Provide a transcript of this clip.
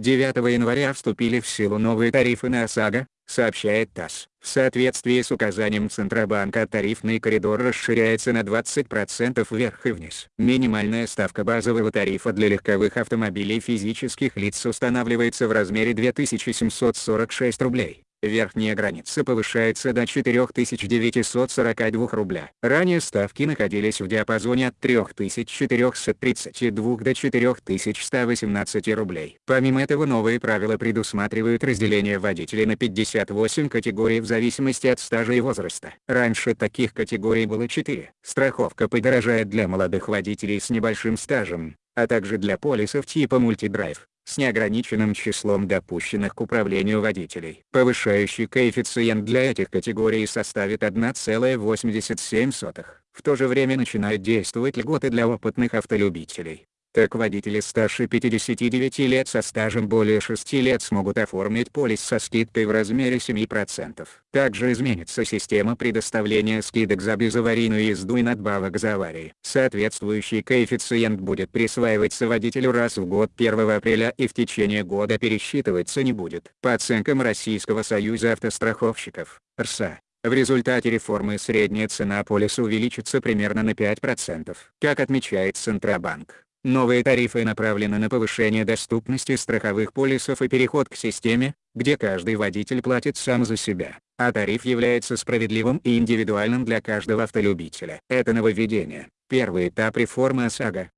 9 января вступили в силу новые тарифы на ОСАГО, сообщает ТАСС. В соответствии с указанием Центробанка тарифный коридор расширяется на 20% вверх и вниз. Минимальная ставка базового тарифа для легковых автомобилей физических лиц устанавливается в размере 2746 рублей. Верхняя граница повышается до 4942 рубля. Ранее ставки находились в диапазоне от 3432 до 4118 рублей. Помимо этого новые правила предусматривают разделение водителей на 58 категорий в зависимости от стажа и возраста. Раньше таких категорий было 4. Страховка подорожает для молодых водителей с небольшим стажем, а также для полисов типа мультидрайв с неограниченным числом допущенных к управлению водителей. Повышающий коэффициент для этих категорий составит 1,87. В то же время начинают действовать льготы для опытных автолюбителей. Так водители старше 59 лет со стажем более 6 лет смогут оформить полис со скидкой в размере 7%. Также изменится система предоставления скидок за безаварийную езду и надбавок за аварии. Соответствующий коэффициент будет присваиваться водителю раз в год 1 апреля и в течение года пересчитываться не будет. По оценкам Российского союза автостраховщиков, РСА, в результате реформы средняя цена полиса увеличится примерно на 5%. Как отмечает Центробанк, Новые тарифы направлены на повышение доступности страховых полисов и переход к системе, где каждый водитель платит сам за себя, а тариф является справедливым и индивидуальным для каждого автолюбителя. Это нововведение, первый этап реформы ОСАГО,